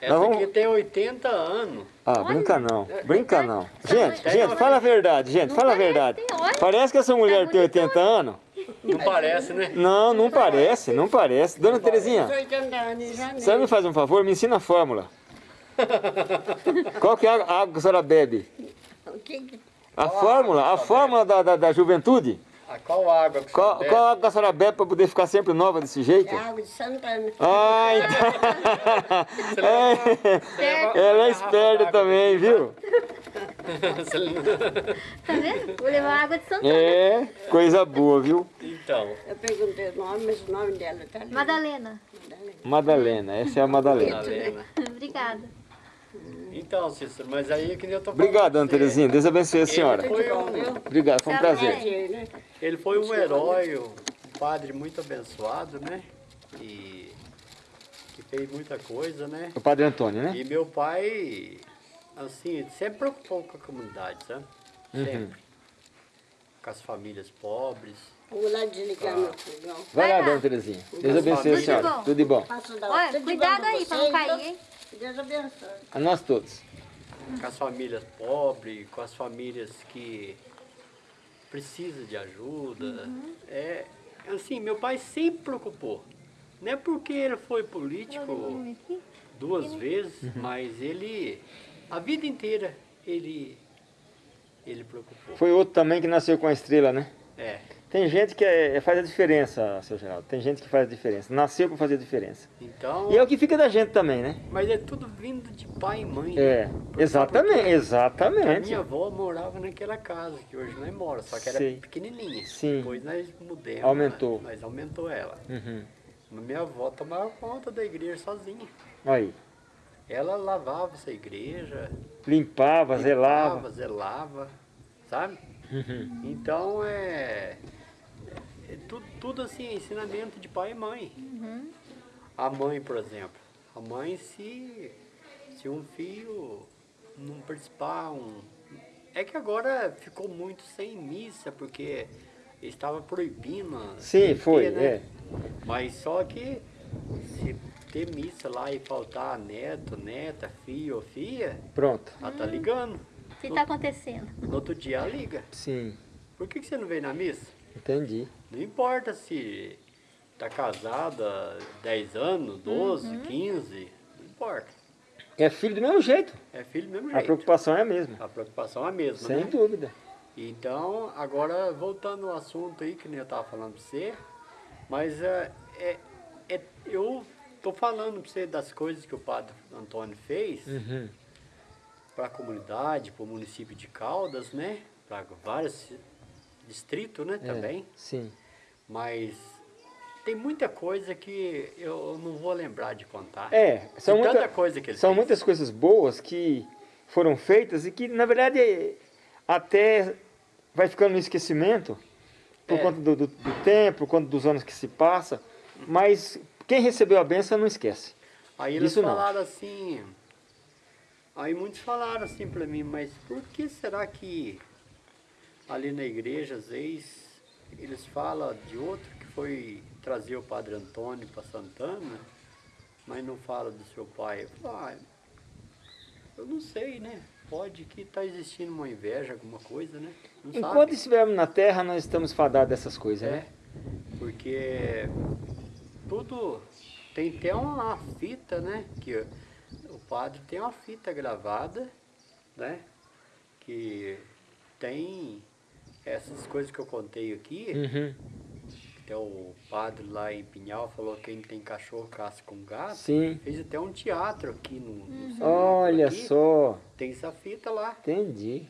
Essa Nós vamos- aqui tem 80 anos. Ah, brinca não, brinca não. Tá Gente, gente, fala a verdade, gente, Não fala a verdade. olha. Parece que essa mulher Tá tem bonitona. 80 anos? Não parece, né? Não, não parece, não parece. Dona Terezinha, 80 anos em você janeiro. me faz um favor, me ensina a fórmula. Qual que é a água que a senhora bebe? A fórmula, a fórmula da, da, da juventude? Ah, qual água que Qual, você qual água que a senhora bebe para poder ficar sempre nova desse jeito? É água de Santana. Ah, então. É, ela é esperta também, viu? Tá vendo? Vou levar água de Santana. É, coisa boa, viu? então, Eu perguntei o nome, mas o nome dela tá ali. Madalena. Madalena, essa é a Madalena. Madalena. Obrigada. Então, Cícero, mas aí é que nem eu tô falando. Obrigado, você. Terezinha. Deus abençoe a senhora. Foi, um, Obrigado, foi um prazer. Né? ele foi um herói, um padre muito abençoado, né? E que fez muita coisa, né? O Padre Antônio, né? E meu pai, assim, sempre preocupou com a comunidade, sabe? Uhum. Sempre. Com as famílias pobres. Vou lá desligar meu fogão. Vai lá, dona Terezinha. Deus abençoe a Tudo senhora. bom. Tudo de bom. Olha, cuidado bom aí pra não cair, viu? Deus abençoe. A nós todos. com as famílias pobres, com as famílias que precisam de ajuda. É, assim, meu pai sempre preocupou. Não é porque ele foi político duas vezes, mas ele, a vida inteira, ele, ele preocupou. Foi outro também que nasceu com a estrela, né? É, Tem gente que é- faz a diferença, seu Geraldo. Tem gente que faz a diferença. Nasceu para fazer a diferença. então, E é o que fica da gente também, né? mas é tudo vindo de pai e mãe. É, né? Porque- exatamente, porque A exatamente. minha avó morava naquela casa, que hoje nós mora, só que era Sei. pequenininha. Sim. Depois nós mudamos. Aumentou. Nós aumentou ela. Uhum. Mas Minha avó tomava conta da igreja sozinha. Aí, Ela lavava essa igreja, limpava, zelava. limpava, zelava, sabe? Uhum. Então é, é tudo, assim, ensinamento de pai e mãe. A mãe, por exemplo, a mãe se, se um filho não participar, um, é que agora ficou muito sem missa, porque estava proibindo. Sim, ter, foi, né? é. Mas só que se ter missa lá e faltar neto, neta, filho ou filha, Pronto. ela tá ligando. O que tá acontecendo? No outro dia ela liga. Sim, Por que, que você não veio na missa? Entendi. Não importa se tá casada 10 anos, 12, 15, não importa. É filho do mesmo jeito. É filho do mesmo A jeito. preocupação é a mesma. A preocupação é a mesma, Sem né? dúvida. Então, agora voltando ao assunto aí que nem eu estava falando para você, mas é, é, é- eu tô falando para você das coisas que o padre Antônio fez Uhum. para a comunidade, para o município de Caldas, né? Para vários distritos, né? É, Também. Sim. Mas tem muita coisa que eu não vou lembrar de contar. É, são, muita- tanta coisa que são fez. muitas coisas boas que foram feitas e que, na verdade, até vai ficando no esquecimento por É. conta do, do- do tempo, por conta dos anos que se passa. Mas quem recebeu a benção não esquece. Aí eles Isso não. falaram assim. Aí muitos falaram assim pra mim, mas por que será que ali na igreja, às vezes, eles falam de outro que foi trazer o Padre Antônio para Santana, mas não fala do seu pai? Eu falo, ah, eu não sei, né? Pode que tá existindo uma inveja, alguma coisa, né? Não Enquanto sabe. estivermos na terra, nós estamos fadados dessas coisas, É, né? porque tudo tem até uma fita, né? Que o padre tem uma fita gravada, né? Que tem essas coisas que eu contei aqui. Uhum. Até o padre lá em Pinhal falou que quem tem cachorro caça com gato. Sim. Fez até um teatro aqui no, no centro Olha aqui. só. Tem essa fita lá. Entendi.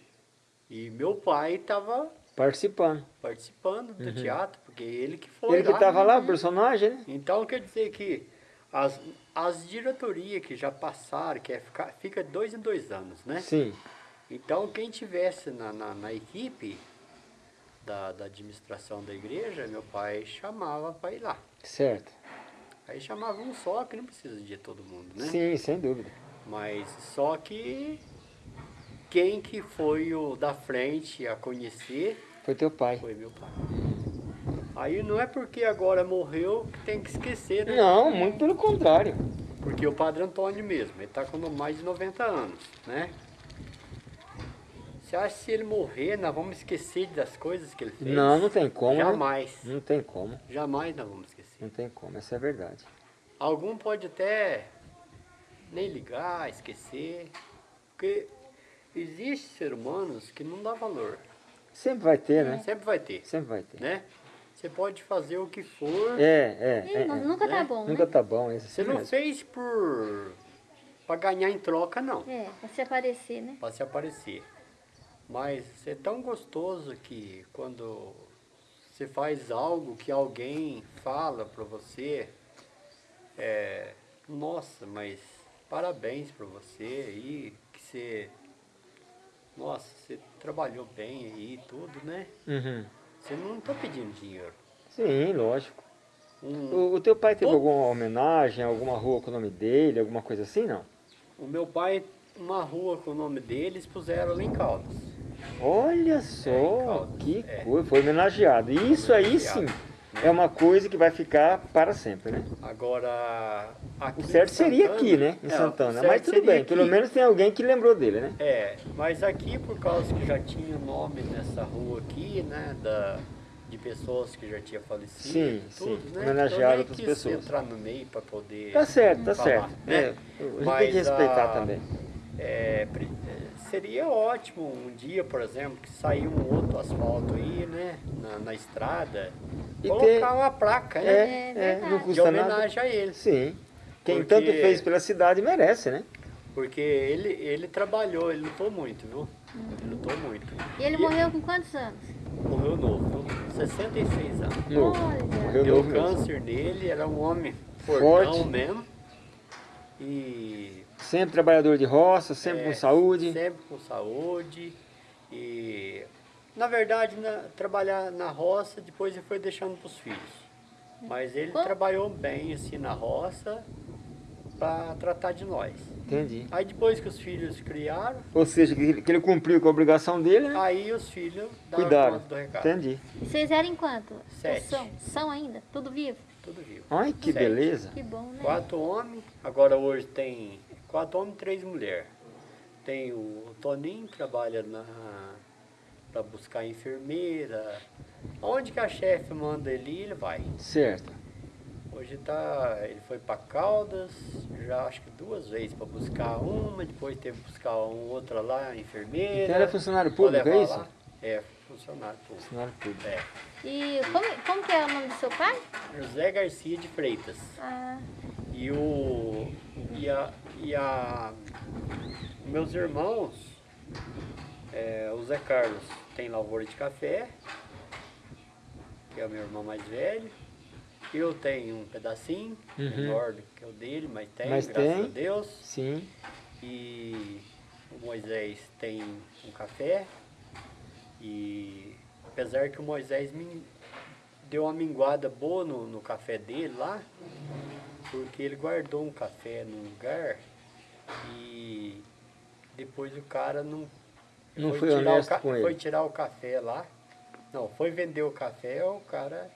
E meu pai estava Participando. participando do teatro, porque ele que foi Uhum. Ele que lá, estava né? lá, o personagem, né? Então quer dizer que as, as diretorias que já passaram, que é ficar, fica dois em dois anos, né? Sim. Então quem tivesse na, na, na equipe da, da administração da igreja, meu pai chamava para ir lá. Certo. Aí chamava um só, que não precisa de todo mundo, né? Sim, sem dúvida. Mas só que quem que foi o da frente a conhecer Foi teu pai. foi meu pai. Aí não é porque agora morreu que tem que esquecer, né? Não, muito pelo contrário. Porque o Padre Antônio mesmo, ele está com mais de 90 anos, né? Você acha que se ele morrer, nós vamos esquecer das coisas que ele fez? Não, não tem como? Jamais. Não tem como, Jamais nós vamos esquecer. não tem como, essa é a verdade. Algum pode até nem ligar, esquecer, porque existem ser humanos que não dá valor. Sempre vai ter, né? Sempre vai ter, Sempre vai ter. né? Você pode fazer o que for, É, é, é, é. nunca tá né? bom, Nunca né? tá bom, isso você não mesmo. fez por para ganhar em troca, não, É, pra se aparecer, né? para se aparecer. Mas é tão gostoso que quando você faz algo que alguém fala para você, é, nossa, mas parabéns para você aí, que você, nossa, você trabalhou bem aí e tudo, né? Uhum. Você não está pedindo dinheiro. Sim, lógico. Um- O, o teu pai teve Todo- alguma homenagem, alguma rua com o nome dele, alguma coisa assim, não? o meu pai, uma rua com o nome dele, eles puseram ali em Caldas. Olha É, só, Caldas, que é. coisa, foi homenageado. Isso aí sim, é uma coisa que vai ficar para sempre, né? Agora, aqui O certo em seria Santana- aqui, né? Em É, Santana. o Mas tudo bem, pelo aqui. menos tem alguém que lembrou dele, né? É, mas aqui por causa que já tinha nome nessa rua aqui, né, da, de pessoas que já tinham falecido, Sim, tudo, sim, né? homenagearam eu nem outras pessoas. entrar no meio para poder Tá certo, tá falar, certo. né? É, a gente tem que Mas, respeitar ah, também. É, é, seria ótimo um dia, por exemplo, que sair um outro asfalto aí, né, na, na estrada, E colocar ter- uma placa, É, né, É é, não verdade. de custa nada. homenagem a ele. Sim. Quem Porque- tanto fez pela cidade merece, né? Porque ele, ele trabalhou, ele lutou muito, viu? Ele lutou muito. E ele morreu com quantos anos? Morreu novo, viu? 66 anos. Novo. Olha. Morreu Deu novo mesmo. câncer nele, era um homem Forte. fortão mesmo. E Sempre trabalhador de roça, sempre é, com saúde. Sempre com saúde. E na verdade, na- trabalhar na roça, depois ele foi deixando para os filhos. Mas ele Como? trabalhou bem assim na roça para tratar de nós. Entendi. Aí depois que os filhos criaram, Ou seja, que ele, que ele cumpriu com a obrigação dele, né? aí os filhos davam Cuidaram. do recado. Entendi. E Vocês eram em quanto? Sete. São, são ainda? Tudo vivo? Tudo vivo. Ai, que Sete. beleza. Que bom, né? Quatro homens, agora hoje tem quatro homens e três mulheres. Tem o Toninho, que trabalha na para buscar enfermeira. Onde que a chefe manda ele ir, ele vai. Certo. Hoje tá, ele foi para Caldas, já acho que duas vezes para buscar uma, depois teve que buscar uma outra lá, enfermeira. Então ele é funcionário público, é isso? lá. É, funcionário público. Funcionário público. É. E como, como que é o nome do seu pai? José Garcia de Freitas. Ah, E o. E a. E a meus irmãos, é, o Zé Carlos tem lavoura de café, que é o meu irmão mais velho. Eu tenho um pedacinho, Uhum. menor do que o dele, mas tem, Mas graças tem. a Deus. Sim. E o Moisés tem um café. E apesar que o Moisés me deu uma minguada boa no, no café dele lá, porque ele guardou um café num lugar e depois o cara não, Não foi tirar o ca- com ele. Foi tirar o café lá. Não, foi vender o café, o cara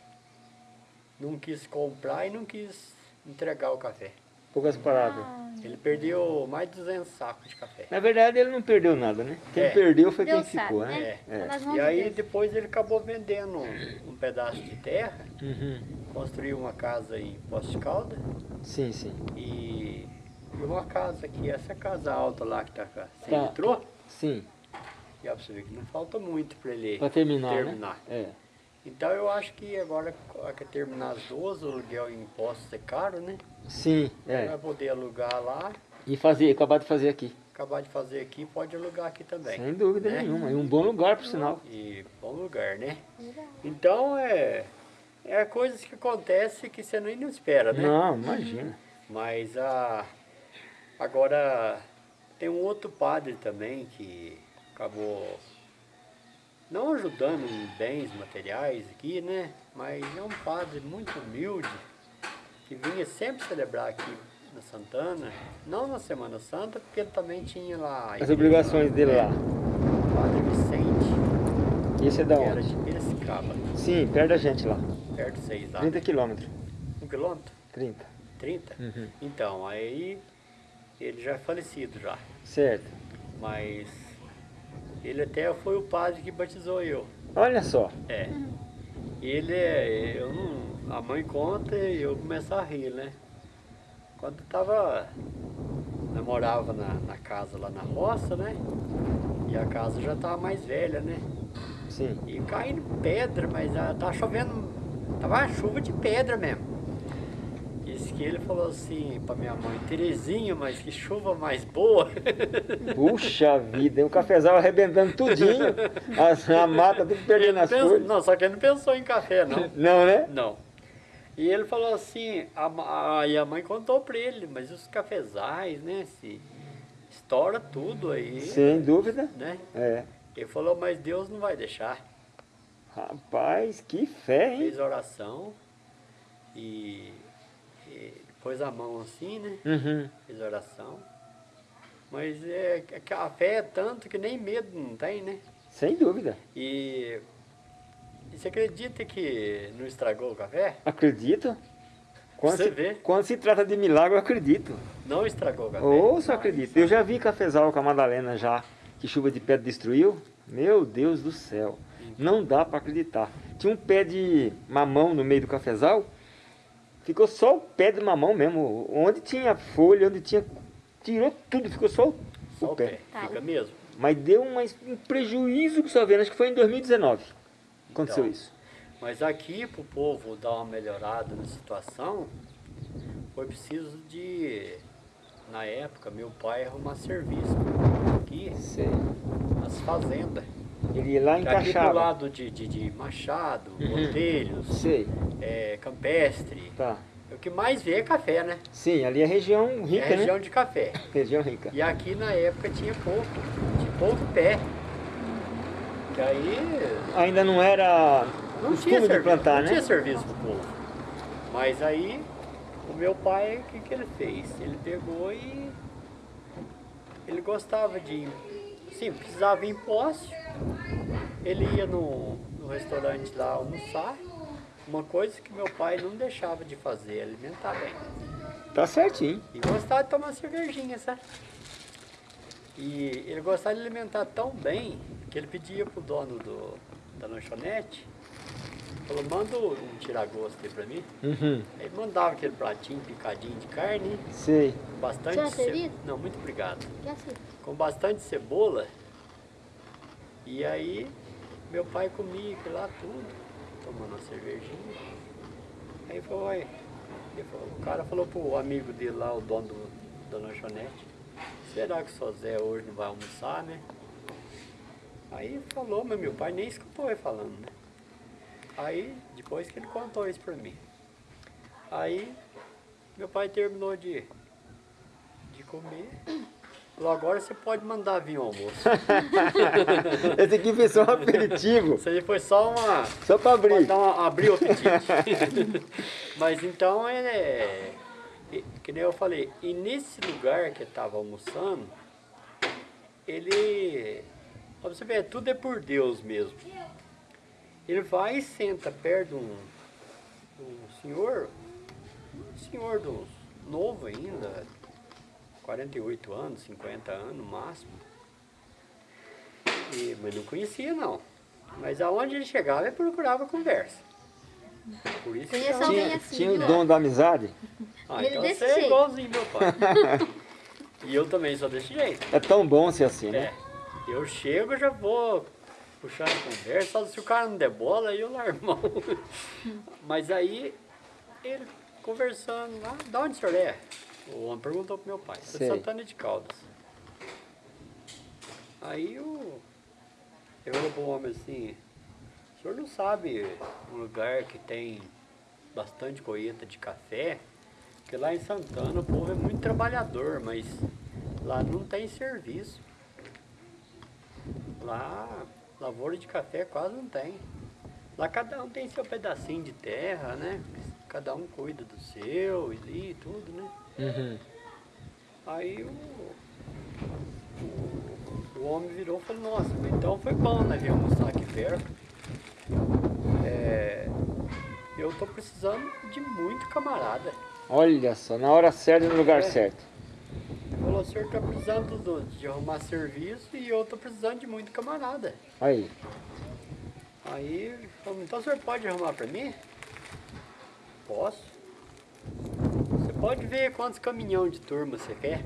não quis comprar e não quis entregar o café. Poucas palavras. ah, Ele perdeu mais de 200 sacos de café. Na verdade, ele não perdeu nada, né? Quem É. perdeu foi quem Deus sabe, ficou, né? né? É. Vamos E aí ver. depois ele acabou vendendo um, pedaço de terra, Uhum. construiu uma casa em Poço de Calda Sim, sim. e, e uma casa aqui, essa casa alta lá que tá cá. Você Tá. entrou? Sim. E ó, pra você ver que não falta muito para ele Pra terminar, terminar. né? É. Então eu acho que agora que terminar as duas, o aluguel em impostos é caro, né? Sim, Vai é. poder alugar lá, E fazer, acabar de fazer aqui. acabar de fazer aqui, pode alugar aqui também. Sem dúvida né? nenhuma. E um bom lugar, por sinal. E bom lugar, né? Então é, é coisas que acontecem que você nem não espera, né? Não, imagina. Mas a, agora tem um outro padre também que acabou não ajudando em bens materiais aqui, né? Mas é um padre muito humilde que vinha sempre celebrar aqui na Santana, não na Semana Santa, porque ele também tinha lá. As obrigações lá, dele lá. Padre Vicente, Esse é da que era onde? de Piracicaba, Sim, perto da gente lá. perto de vocês lá. 30 quilômetros. Um quilômetro? 30. 30? Uhum. Então, aí ele já é falecido já. Certo. Mas ele até foi o padre que batizou eu. Olha só. É. Ele é. Eu não, a mãe conta e eu começo a rir, né? Quando eu tava. Namorava na, na casa lá na roça, né? E a casa já tava mais velha, né? Sim. E caindo pedra, mas ah, tava chovendo. Tava uma chuva de pedra mesmo. Disse que ele falou assim pra minha mãe, Terezinha, mas que chuva mais boa. Puxa vida, e o cafezal arrebentando tudinho. A, a mata tudo perdendo as Pensa- não, só que ele não pensou em café, não. Não, né? Não. E ele falou assim, a, a, e a mãe contou pra ele, mas os cafezais, né, se estoura tudo aí, Sem dúvida. né? É. Ele falou, mas Deus não vai deixar. Rapaz, que fé, hein? Fez oração e, e pôs a mão assim, né? Uhum. Fez oração. Mas é, que a fé é tanto que nem medo não tem, né? Sem dúvida. E, e você acredita que não estragou o café? Acredito. Quando Você se, vê? quando se trata de milagre, eu acredito. Não estragou o café? Ou só acredito. Eu já vi cafezal com a Madalena já, que chuva de pedra destruiu. Meu Deus do céu. Não dá para acreditar. Tinha um pé de mamão no meio do cafezal. Ficou só o pé de mamão mesmo. Onde tinha folha, onde tinha. Tirou tudo, ficou só o, Só o pé. pé. Tá. Fica mesmo. Mas deu uma- um prejuízo que só vendo. Acho que foi em 2019. Aconteceu Então. isso. Mas aqui, para o povo dar uma melhorada na situação, foi preciso de, na época, meu pai arrumar serviço aqui Sei. nas fazendas. Ele ia lá Aqui do lado de, de, de Machado, Uhum. Botelhos, Sei. é, Campestre, Tá. o que mais vê é café, né? Sim, ali é região É rica, região né? de café. Região rica. E aqui na época tinha pouco, tinha pouco pé. Aí Ainda não era Não costume tinha de plantar, não né? tinha serviço pro povo. Mas aí, o meu pai, o que, que ele fez? Ele pegou e ele gostava de, sim, precisava ir em posse. Ele ia no, no restaurante lá almoçar. Uma coisa que meu pai não deixava de fazer, alimentar bem. Tá certinho. E gostava de tomar cervejinha, sabe? E ele gostava de alimentar tão bem que ele pedia pro dono do, da lanchonete, falou, manda um tiragosto aí pra mim. Uhum. Aí mandava aquele pratinho picadinho de carne, Sei. com bastante Já ce-? Não, muito obrigado. Com bastante cebola. E aí meu pai comia aquilo lá tudo, tomando uma cervejinha. Aí foi, ele falou- o cara falou pro amigo dele lá, o dono do, da lanchonete, será que o seu Zé hoje não vai almoçar, né? Aí falou, mas meu pai nem escutou ele falando, né? Aí, depois que ele contou isso pra mim. Aí, meu pai terminou de, de comer. Falou, agora você pode mandar vir o almoço. Esse aqui foi só um aperitivo. Isso aí foi só uma... Só pra abrir. dar uma, abrir o apetite. Mas então, é, é, que nem eu falei, e nesse lugar que eu estava almoçando, ele, pra você ver, tudo é por Deus mesmo. Ele vai e senta perto de um, um senhor, um senhor dos, novo ainda, 48 anos, 50 anos no máximo. E, mas não conhecia não. Mas aonde ele chegava, ele procurava conversa. Por isso que Conheço Tinha, assim, tinha o viu? dom da amizade. Ah, Ele então desse você é jeito. igualzinho meu pai. e eu também sou desse jeito. É tão bom ser assim, né? É. Eu chego, já vou puxando conversa, se o cara não der bola, aí eu largo mão. Mas aí, ele conversando lá, da onde o senhor é? O homem perguntou pro meu pai, de Sei. Santana de Caldas. Aí o, eu falei pro homem assim, o senhor não sabe um lugar que tem bastante colheita de café? Porque lá em Santana o povo é muito trabalhador, mas lá não tem serviço. Lá, lavoura de café quase não tem. Lá cada um tem seu pedacinho de terra, né? Cada um cuida do seu e tudo, né? Uhum. Aí o, o, o homem virou e falou, nossa, então foi bom né, vir almoçar aqui perto. É, eu tô precisando de muito camarada. Olha só, na hora certa e no lugar É. certo. O senhor tá precisando do- de arrumar serviço e eu tô precisando de muito camarada. Aí. Aí então o senhor pode arrumar pra mim? Posso. Você pode ver quantos caminhão de turma você quer?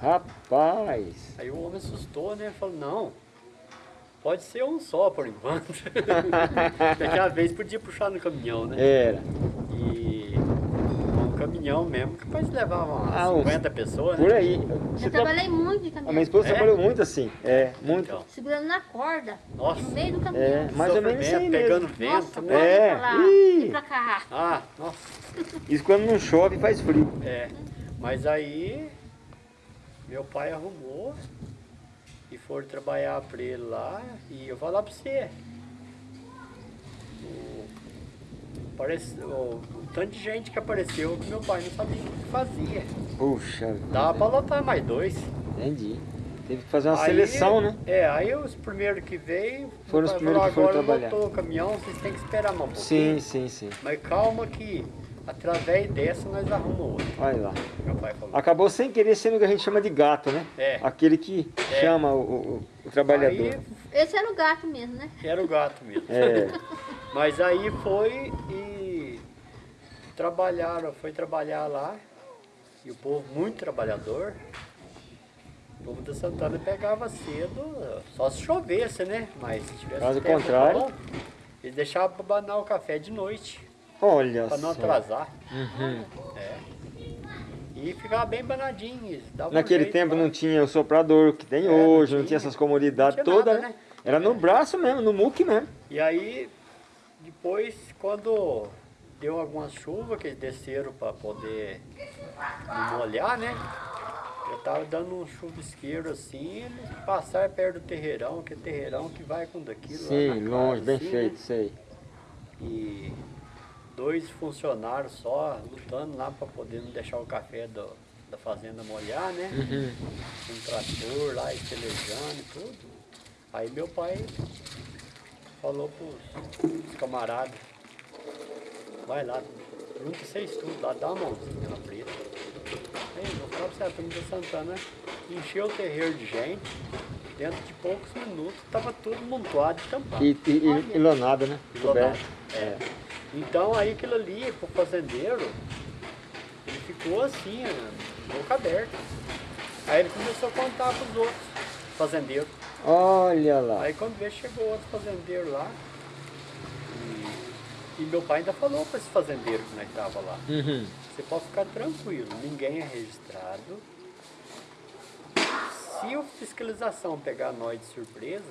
Rapaz. Aí o homem assustou, né? Falou, não. Pode ser um só por enquanto. Daquela vez podia puxar no caminhão, né? Era. Caminhão mesmo, capaz de levar umas Ah, uns- 50 pessoas, Por né? aí. Eu Você tra- trabalhei muito de A minha caminhão. esposa É? trabalhou muito assim. É, muito. Então, Segurando na corda. Nossa. No meio do caminhão. É, mais ou menos aí sofrimento, pegando mesmo. vento, Nossa, né? pode É. pra lá, Ih. pra cá. Ah, nossa. Isso quando não chove faz frio. É. Mas aí meu pai arrumou e foram trabalhar pra ele lá e eu vou falar pra você. O, parece, o, o tanto de gente que apareceu que meu pai não sabia o que fazia. Puxa. Dava pra lotar mais dois. Entendi. Teve que fazer uma Aí- seleção, né? É, aí os primeiros que veio, Foram os primeiros falou, que foram agora trabalhar." lotou o caminhão, vocês têm que esperar mais um Sim, pouquinho. sim, sim. Mas calma que através dessa nós arrumamos outro. Olha lá. Meu pai falou. Acabou sem querer sendo o que a gente chama de gato, né? É. Aquele que É. chama o, o- o trabalhador. Aí Esse era o gato mesmo, né? era o gato mesmo. É. Mas aí foi e trabalharam, foi trabalhar lá, e o povo muito trabalhador. O povo da Santana pegava cedo, só se chovesse, né? Mas se tivesse Caso tempo contrário. bom, eles deixavam para banar o café de noite, Olha para não só. atrasar. Uhum. É. E ficava bem banadinho. davam um Naquele jeito tempo não tinha o soprador que tem É, não hoje, não tinha. tinha essas comodidades Não todas, né? Era no braço mesmo, no muque mesmo. E aí, depois, quando deu algumas chuvas, que eles desceram para poder não molhar, né? Eu tava dando um chuvisqueiro assim, eles passaram perto do terreirão, que é terreirão que vai com daquilo Sim, casa, longe, bem assim, feito, né? sei. E dois funcionários só lutando lá para poder não deixar o café do- da fazenda molhar, né? Uhum. um trator lá, estelejando e tudo. Aí meu pai falou pros, pros camaradas, vai lá, junta vocês tudo lá, dá uma mãozinha pra ele. Aí, vou falar pra você, a da Santana encheu o terreiro de gente, dentro de poucos minutos tava tudo montado e tampado. E, e, e, ilonado, né? Ilonado, é. Então aí aquilo ali, pro fazendeiro, ele ficou assim, boca aberta. Aí ele começou a contar pros outros fazendeiros. Olha lá. Aí quando veio, chegou outro fazendeiro lá. E, meu pai ainda falou para esse fazendeiro que nós estava lá. Uhum. Você pode ficar tranquilo, ninguém é registrado. Se a fiscalização pegar nós de surpresa,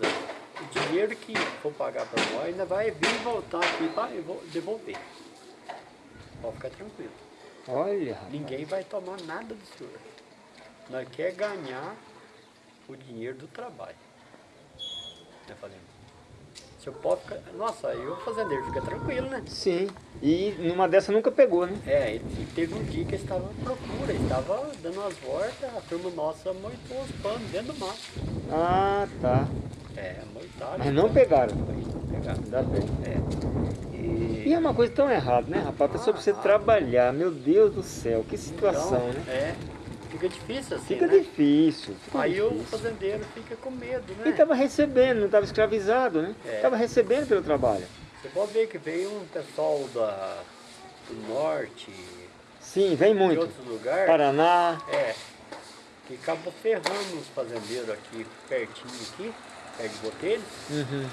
o dinheiro que for pagar para nós ainda vai vir voltar aqui para devolver. Pode ficar tranquilo. Olha, rapaz. Ninguém vai tomar nada do senhor. Nós quer ganhar o dinheiro do trabalho. Eu falei, senhor pode ficar. Nossa, aí o fazendeiro fica tranquilo, né? Sim. E numa dessa nunca pegou, né? É, e e teve um dia que estava à procura, estava dando umas voltas, a turma nossa moitou os panos dentro do mato. Ah, tá. É, moitaram. Mas não pegaram. Não pegaram. Ainda bem. É. E E, é uma coisa tão errada, né, rapaz? A pessoa precisa Ah, trabalhar. Meu Deus do céu, que situação, então, né? É, fica difícil assim, Fica né? difícil. Fica Aí o difícil. fazendeiro fica com medo, né? E estava recebendo, não estava escravizado, né? É. Estava recebendo pelo trabalho. Você pode ver que veio um pessoal da, do norte, Sim, vem de muito. outros lugares. Paraná. É. Que acabou ferrando os fazendeiros aqui, pertinho aqui, perto de Botelho. Uhum.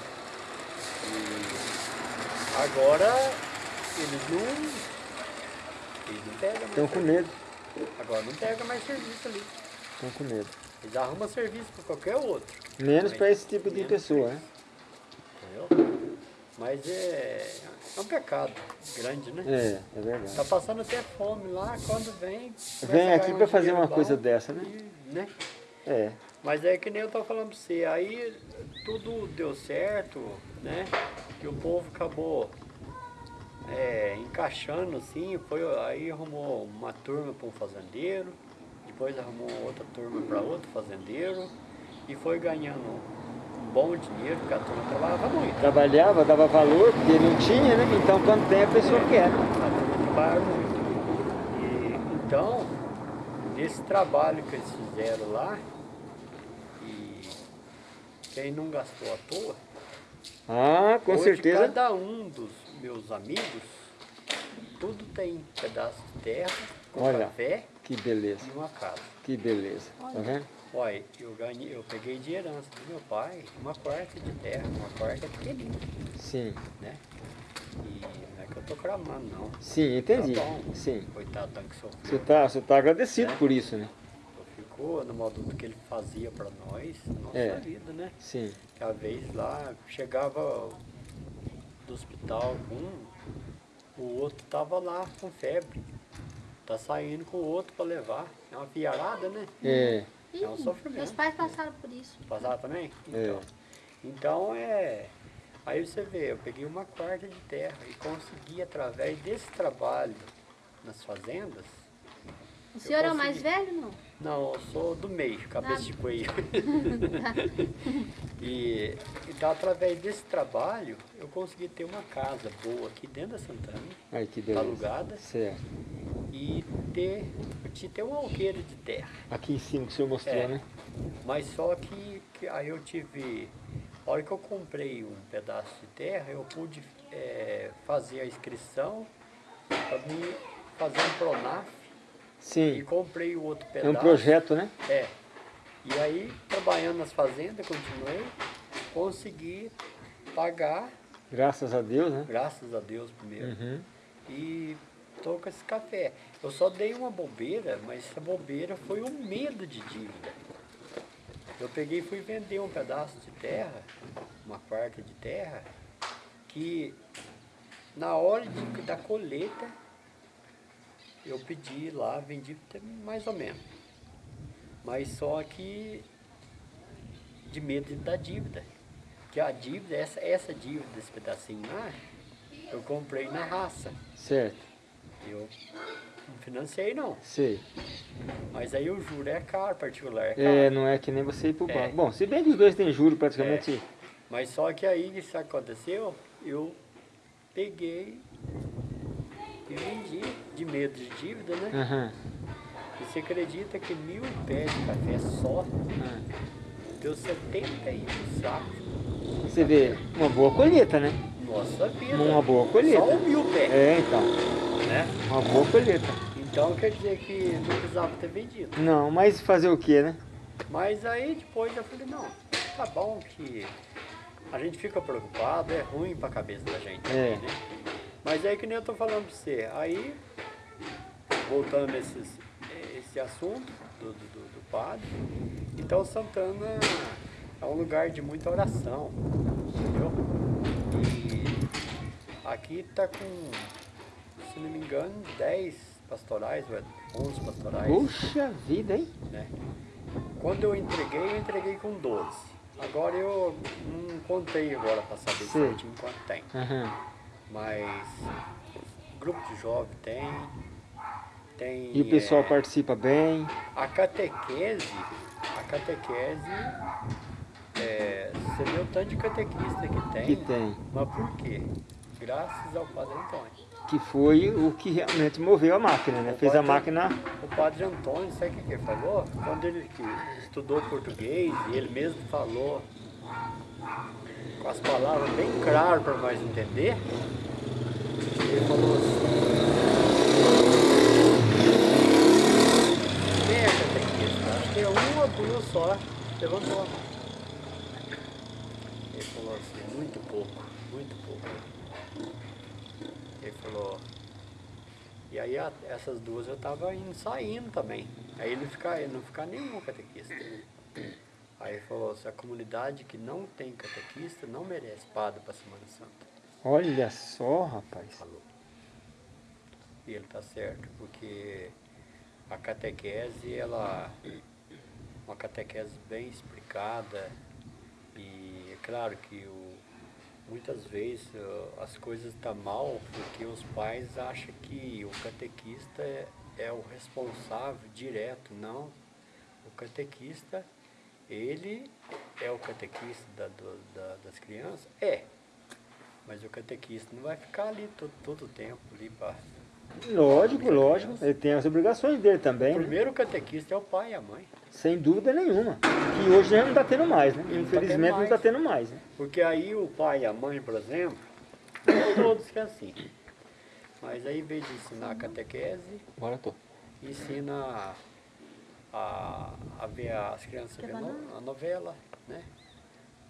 E agora eles não. Eles não pegam. Estão com medo. Agora não pega mais serviço ali. Estão com medo. Eles arrumam serviço para qualquer outro. Menos para esse tipo de pessoa, né? Entendeu? Mas é, é um pecado grande, né? É, é verdade. Tá passando até fome lá, quando vem. Vem aqui para fazer uma bom coisa dessa, né? e, né? É. Mas é que nem eu tô falando pra você, aí tudo deu certo, né? Que o povo acabou é, encaixando assim, foi, aí arrumou uma turma para um fazendeiro, depois arrumou outra turma para outro fazendeiro e foi ganhando um bom dinheiro, porque a turma trabalhava muito. Trabalhava, dava valor, porque não tinha, né? Então quando tem a pessoa quer. né? A turma trabalhava muito. Então, nesse trabalho que eles fizeram lá, e quem não gastou à toa, Ah, com certeza. cada um dos meus amigos, tudo tem pedaço de terra, com Olha. café Que beleza, e uma casa. que beleza. Tá vendo? Olha, eu ganhei, eu peguei de herança do meu pai uma quarta de terra, uma quarta pequenininha, Sim, né? E não é que eu tô cramando, não. sim, entendi. Tá bom. Sim. Coitado tanto que Você sofreu. tá, você tá agradecido É. por isso, né? Ficou no modo do que ele fazia pra nós, nossa É. vida, né? Sim. Que a vez lá, chegava do hospital um, o outro tava lá com febre. Tá saindo com o outro pra levar. É uma piarada, né? É, É um sofrimento. Meus pais passaram por isso. Passar também? É. Então, então é. Aí você vê, eu peguei uma quarta de terra e consegui, através desse trabalho nas fazendas. O senhor é o consegui. mais velho, não? Não, eu sou do meio, cabeça Ah. de coelho. e então, através desse trabalho, eu consegui ter uma casa boa aqui dentro da Santana, beleza. alugada, Certo. e ter, ter um alqueire de terra. Aqui em cima que o senhor mostrou, É. né? Mas só que, que aí eu tive. A hora que eu comprei um pedaço de terra, eu pude eh, fazer a inscrição para me fazer um Pronaf e Sim. comprei o outro É pedaço. um projeto, né? É. E aí, trabalhando nas fazendas, continuei, consegui pagar, Graças a Deus, né? graças a Deus primeiro. Uhum. E tô com esse café. Eu só dei uma bobeira, mas essa bobeira foi o medo de dívida. Eu peguei e fui vender um pedaço de terra, uma quarta de terra, que na hora de, da colheita eu pedi lá, vendi mais ou menos. Mas só que de medo da dívida. Que a dívida, essa, essa dívida desse pedacinho lá, eu comprei na raça. Certo. Eu Não financei não. sei. Mas aí o juro é caro, particular é caro. É, não é que nem você ir pro É. banco. Bom, se bem que os dois têm juro praticamente. Mas só que aí, isso aconteceu, eu peguei e vendi de medo de dívida, né? Aham. E você acredita que mil pés de café só Ah. deu 71 sacos? Você vê, uma boa colheita, né? Nossa vida. Uma boa colheita. Só um mil pés, É, então. né? Uma boa colheita. Então quer dizer que não precisava ter vendido. Não, mas fazer o que, né? Mas aí depois eu falei, não, tá bom que a gente fica preocupado, é ruim pra cabeça da gente. É. Né? Mas aí que nem eu tô falando pra você, aí, voltando nesses, esse assunto do, do, do- padre, então Santana é um lugar de muita oração, entendeu? E aqui tá com, se não me engano, 10 pastorais, ou 11 pastorais Puxa vida, hein? né? Quando eu entreguei, eu entreguei com 12. Agora eu não contei agora para saber certinho quanto tem. Aham. Mas grupo de jovem tem. Tem. E o pessoal é, participa bem. A catequese, a catequese, é, você vê o tanto de catequista que tem. Que tem. Mas por quê? Graças ao Padre Antônio. Que foi o que realmente moveu a máquina, né? O Fez a padre- máquina. O Padre Antônio, sabe o que ele falou? Quando ele estudou português, e ele mesmo falou com as palavras bem claras para nós entender, ele falou assim, é catequista? Acho que é um ou duas só, levantou. Ele falou assim, muito pouco, muito pouco. Ele falou, e aí a- essas duas eu tava indo, saindo também. Aí ele fica, ele não fica nenhum catequista. Aí ele falou, se a comunidade que não tem catequista não merece padre para Semana Santa. Olha só, rapaz. Falou. E ele tá certo, porque a catequese, ela uma catequese bem explicada e é claro que o, muitas vezes as coisas estão mal porque os pais acham que o catequista é, é o responsável direto, não. O catequista, ele é o catequista da- do- da- das crianças? É. Mas o catequista não vai ficar ali todo, todo o tempo ali para Lógico, lógico. Ele tem as obrigações dele O também, né? primeiro catequista é o pai e a mãe. sem dúvida nenhuma. Que hoje já não está tendo mais, né? Não tá Infelizmente tendo não está mais. tendo mais, né? Porque aí o pai e a mãe, por exemplo, não todos que é assim. Mas aí, em vez de ensinar a catequese, Agora tô. ensina a, a ver as crianças ver no- a novela, né?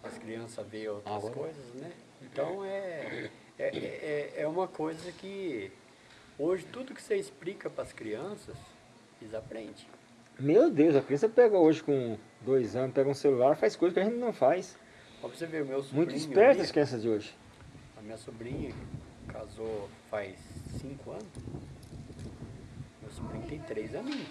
As crianças ver outras Agora. coisas, né? Então é, é, é, é uma coisa que hoje tudo que você explica para as crianças, eles aprendem. Meu Deus, a criança pega hoje com dois anos, pega um celular, faz coisa que a gente não faz. Pra você ver, meu sobrinho. Muito espertas as crianças de hoje. A minha sobrinha casou faz cinco anos. Meu sobrinho tem três aninhos.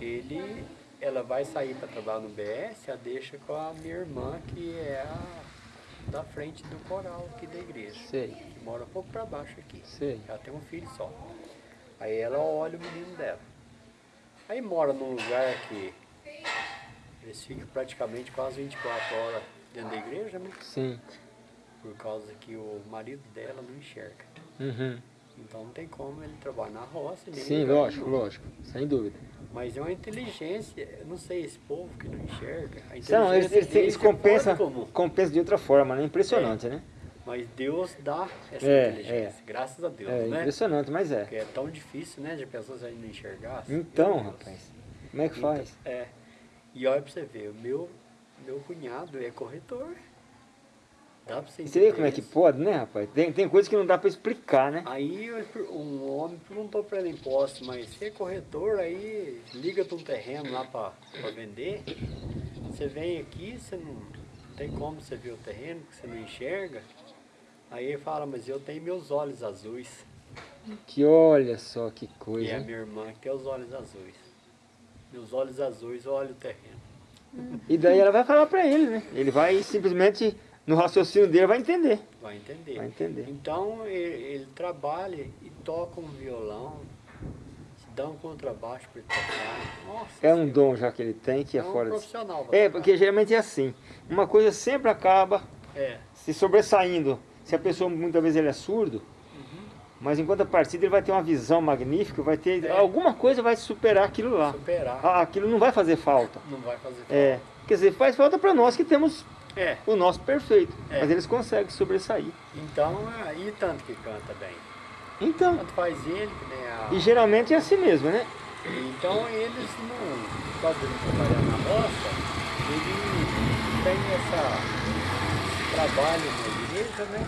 Ele, ela vai sair para trabalhar no BS, a deixa com a minha irmã, que é a da frente do coral aqui da igreja. Sei, Que mora um pouco para baixo aqui. sei. Ela tem um filho só. Aí ela olha o menino dela. Aí mora num lugar que eles ficam praticamente quase 24 horas dentro da igreja, né? Sim. Por causa que o marido dela não enxerga. Uhum. Então não tem como ele trabalhar na roça. Sim, lógico, nenhum. lógico. Sem dúvida. Mas é uma inteligência, eu não sei, esse povo que não enxerga. Não, eles, eles, eles é comum. compensam de outra forma, né? Impressionante, né? Mas Deus dá essa É, inteligência, graças a Deus, É né? impressionante, mas é. Porque é tão difícil, né, de pessoas aí não enxergassem. Então, rapaz, como é que Então, faz? é. E olha pra você ver, o meu, meu cunhado é corretor. Dá pra você E Você vê entender como é que pode, né, rapaz? Tem, tem coisas que não dá pra explicar, né? Aí um homem perguntou para ele imposto, mas você é corretor, aí liga para um terreno lá para vender. Você vem aqui, você não, não tem como você ver o terreno, que você não enxerga. Aí ele fala, mas eu tenho meus olhos azuis. Que olha só que E coisa. é a minha irmã que tem os olhos azuis. Meus olhos azuis olham o terreno. E daí ela vai falar pra ele, né? Ele vai simplesmente, no raciocínio dele, vai entender. Vai entender. Vai entender. Então ele, ele trabalha e toca um violão, dá um contrabaixo para ele tocar. Nossa É um dom já que ele tem que é, É um fora de... profissional. pra É, porque geralmente é assim. Uma coisa sempre acaba É, se sobressaindo. Se a pessoa, muitas vezes, ele é surdo, mas enquanto a partida ele vai ter uma visão magnífica, vai ter... É. Alguma coisa vai superar aquilo lá. superar Ah, aquilo não vai fazer falta. não vai fazer falta. É, quer dizer, faz falta para nós que temos É, o nosso perfeito, É. mas eles conseguem sobressair. então, aí tanto que canta bem. Então, Tanto faz ele, que nem a... e geralmente é assim mesmo, né? Então eles não, causa de trabalhar na roça, ele tem essa esse trabalho na igreja, né?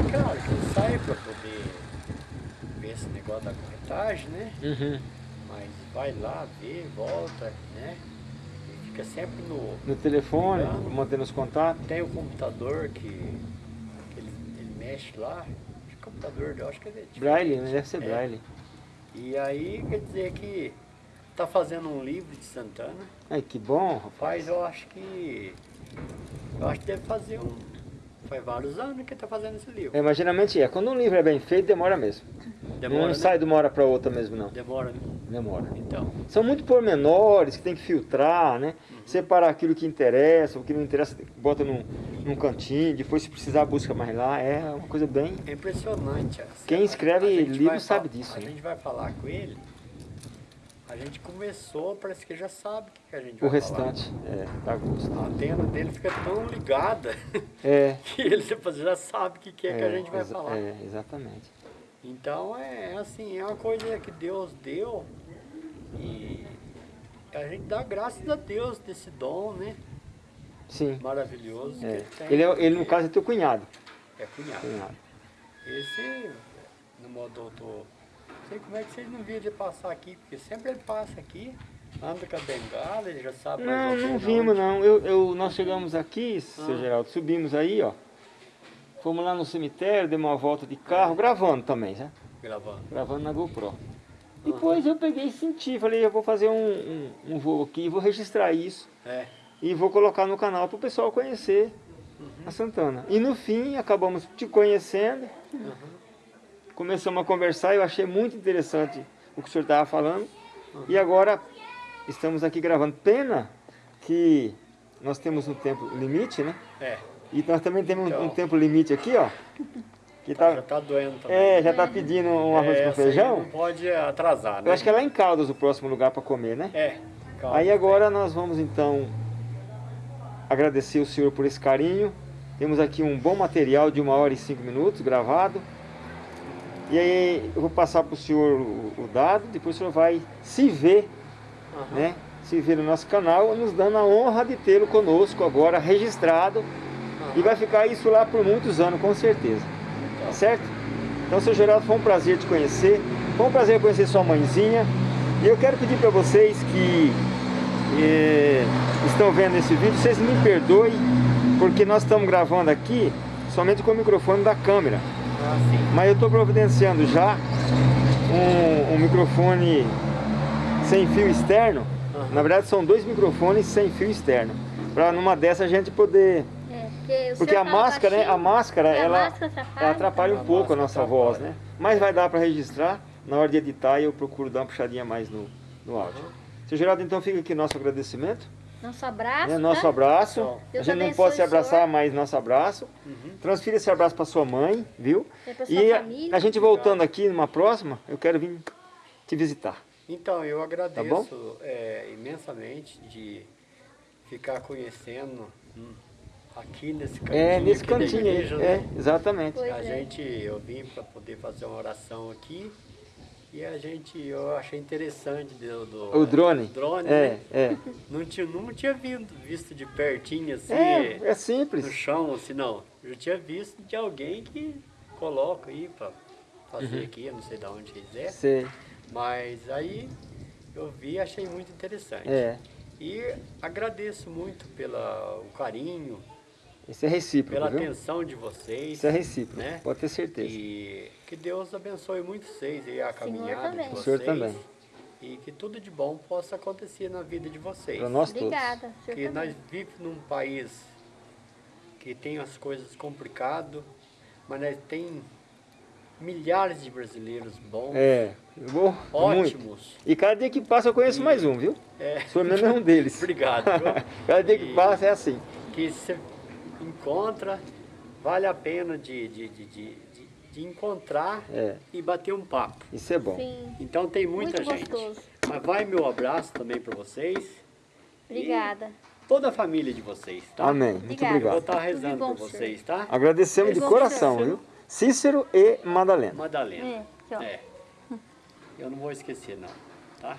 E claro, que ele sai para poder ver esse negócio da corretagem, né? Uhum. Mas vai lá, vê, volta, né? Fica sempre no. No telefone, Ligando. mantendo os contatos. Tem o computador que, que ele, ele mexe lá. Que computador, eu acho que é diferente. Braille, né? Deve ser É. braille. E aí quer dizer que tá fazendo um livro de Santana. Ai, que bom, rapaz. Faz, eu acho que. Eu acho que deve fazer um. Faz vários anos que ele tá fazendo esse livro. É, mas geralmente é. Quando um livro é bem feito, demora mesmo. Demora. não né? sai de uma hora para outra mesmo, não. Demora, né? Demora. Então. São muito pormenores que tem que filtrar, né? Uhum. Separar aquilo que interessa, o que não interessa, bota num, num cantinho, depois se precisar busca mais lá. É uma coisa bem. É impressionante. assim, Quem escreve livro sabe disso, A né? gente vai falar com ele. A gente começou, parece que já sabe o que, que a gente O vai falar. restante, é, dá gosto. A antena dele fica tão ligada É. que ele depois já sabe o que, que é, que a gente vai falar. É, exatamente. Então é assim, é uma coisa que Deus deu e a gente dá graças a Deus desse dom, né? Sim. Maravilhoso que É. ele tem. Ele, é- ele, no caso, é teu cunhado. é cunhado. cunhado. Esse, no modo doutor, não sei como é que vocês não viram ele passar aqui, porque sempre ele passa aqui, anda com a bengala, ele já sabe Não, não vimos não. Eu, eu- nós chegamos aqui, seu Ah. Geraldo, subimos aí, ó. Fomos lá no cemitério, demos uma volta de carro, gravando também, né? Gravando. Gravando na GoPro. Depois eu peguei e senti, falei, eu vou fazer um, um, um voo aqui, vou registrar isso É, e vou colocar no canal para o pessoal conhecer a Santana. E no fim, acabamos te conhecendo, começamos a conversar, eu achei muito interessante o que o senhor estava falando. E agora estamos aqui gravando. Pena que nós temos um tempo limite, né? é. E nós também temos um- Então. um tempo limite aqui, ó. Que Tá, já tá doendo também. é, já tá pedindo um arroz É, com aí feijão. Não pode atrasar, né? Eu acho que é lá em Caldas o próximo lugar para comer, né? É. Aí agora nós vamos então agradecer o senhor por esse carinho. Temos aqui um bom material de uma hora e cinco minutos gravado. E aí eu vou passar para o senhor o, dado, depois o senhor vai se ver, Aham. né? Se ver no nosso canal, nos dando a honra de tê-lo conosco agora registrado. E vai ficar isso lá por muitos anos, com certeza. Tá certo? Então, seu Geraldo, foi um prazer te conhecer. Foi um prazer conhecer sua mãezinha. E eu quero pedir para vocês que eh, estão vendo esse vídeo, vocês me perdoem, porque nós estamos gravando aqui somente com o microfone da câmera. Ah. Mas eu estou providenciando já um, um microfone sem fio externo. Aham. Na verdade, são dois microfones sem fio externo. Para numa dessa a gente poder É, porque o porque a máscara, né, a máscara, e a ela, máscara atrapalha, ela atrapalha um A pouco a nossa voz, atrapalha. né? Mas vai dar para registrar. Na hora de editar eu procuro dar uma puxadinha mais no, no áudio. Seu Geraldo, então fica aqui nosso agradecimento, Nosso abraço, né? nosso tá? abraço. Tchau. A Deus gente não pode se abraçar, mas nosso abraço. Uhum. Transfira esse abraço para sua mãe, viu? E pra sua E a, família. a gente voltando aqui numa próxima, eu quero vir te visitar. Então, eu agradeço Tá bom? é, imensamente de ficar conhecendo hum, aqui nesse cantinho. É, nesse cantinho aí. igreja, É, né? exatamente. Pois A é. gente, eu vim para poder fazer uma oração aqui e a gente, eu achei interessante do, do- O drone. drone, É, né? é. Não tinha, não tinha vindo, visto de pertinho assim, É, é no simples. chão, assim, não. Eu tinha visto de alguém que coloca aí para fazer Uhum. aqui, eu não sei de onde eles é. Sei. Mas aí eu vi e achei muito interessante. É. E agradeço muito pelo carinho, Isso é recíproco, pela viu? atenção de vocês. Isso é recíproco, né? pode ter certeza. E que Deus abençoe muito vocês e a caminhada também. de O vocês. senhor também. E que tudo de bom possa acontecer na vida de vocês. Para nós todos. Obrigada. o senhor Que também. nós vivemos num país que tem as coisas complicadas, mas nós tem milhares de brasileiros bons, É, bom, muito. ótimos. E cada dia que passa eu conheço E- mais um, viu? É. O senhor mesmo é um deles. Obrigado. cada dia que E passa é assim. Que você encontra, vale a pena de, de, de, de, de- de encontrar É, e bater um papo. isso é bom. Sim, Então tem muita muito gente. gostoso. Mas vai meu abraço também para vocês. Obrigada. Toda a família de vocês, tá? Amém. Muito Obrigada. Eu vou obrigado. estar rezando por vocês, tá? Agradecemos de coração, Cícero. viu? Cícero e Madalena. Madalena. É. É. Eu não vou esquecer não, tá?